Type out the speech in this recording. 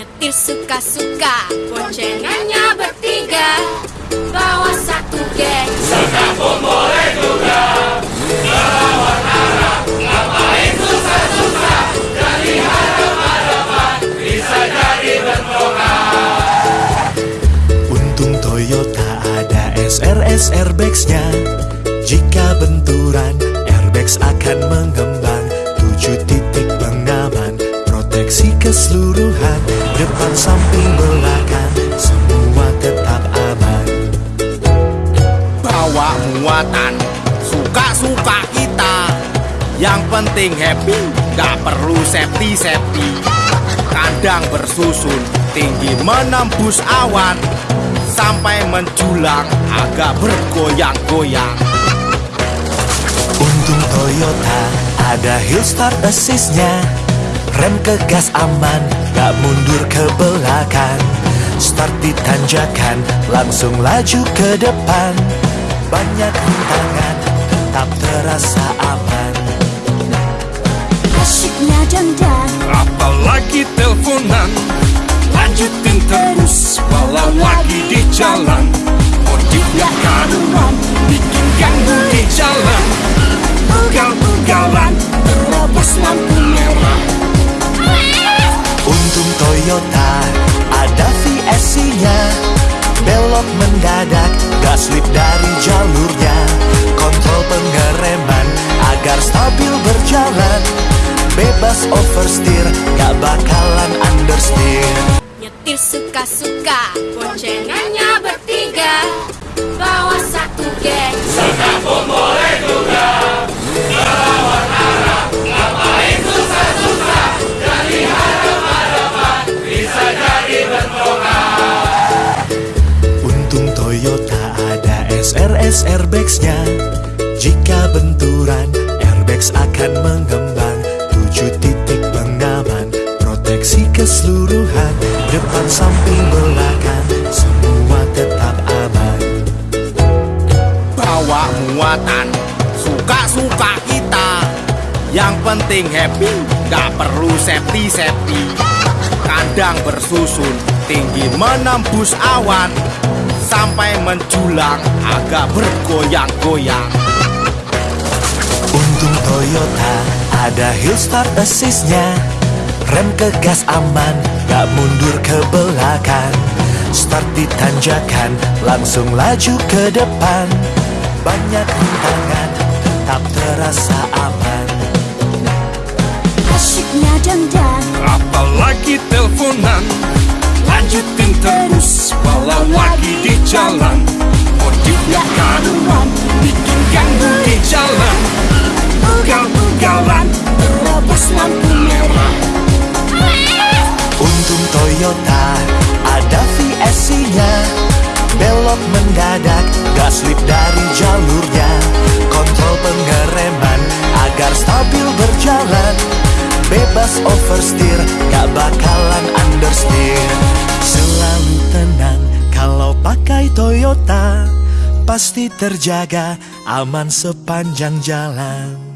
Nyetir suka-suka Boncengannya bertiga. Bawa satu geng. Sedang pun boleh juga. Melawan arah Ngapain susah-susah Dari hadapan-hadapan Bisa jadi bentrokan Untung Toyota ada SRS airbagsnya Jika benturan airbags akan mengembang. Tujuh titik pengaman Proteksi keseluruhan Depan samping belakang Semua tetap aman. Bawa muatan Suka-suka kita. Yang penting happy Gak perlu safety-safety. Kandang bersusun Tinggi menembus awan. Sampai menjulang Agak bergoyang-goyang. Untung Toyota ada hill start assistnya Rem ke gas aman, gak mundur ke belakang. Start di tanjakan, langsung laju ke depan. Banyak rintangan, tetap terasa aman. Asyiknya dandan Apalagi teleponan. Lanjutin terus Walau lagi di jalan. Modifnya karuan Bikin Toyota. Ada VSC-nya Belok mendadak, gas slip dari jalurnya. Kontrol pengereman agar stabil berjalan. Bebas oversteer, gak bakalan understeer. Nyetir suka-suka Toyota ada SRS airbagsnya. Jika benturan, airbags akan mengembang. Tujuh titik pengaman, proteksi keseluruhan. Depan samping belakang, semua tetap aman. Bawa muatan Suka-suka kita. Yang penting happy Gak perlu safety-safety. Kandang bersusun Tinggi menembus awan Sampai menjulang Agak bergoyang-goyang. Untung Toyota ada hill start assistnya. Rem ke gas aman, gak mundur ke belakang. Start di tanjakan, langsung laju ke depan. Banyak rintangan, tetap terasa Ugal-ugalan Terobos lampu merah Untung Toyota ada VSC-nya Belok mendadak, gas slip dari jalurnya. Kontrol pengereman agar stabil berjalan. Bebas oversteer, gak bakalan understeer. Selalu tenang kalau pakai Toyota Pasti terjaga aman sepanjang jalan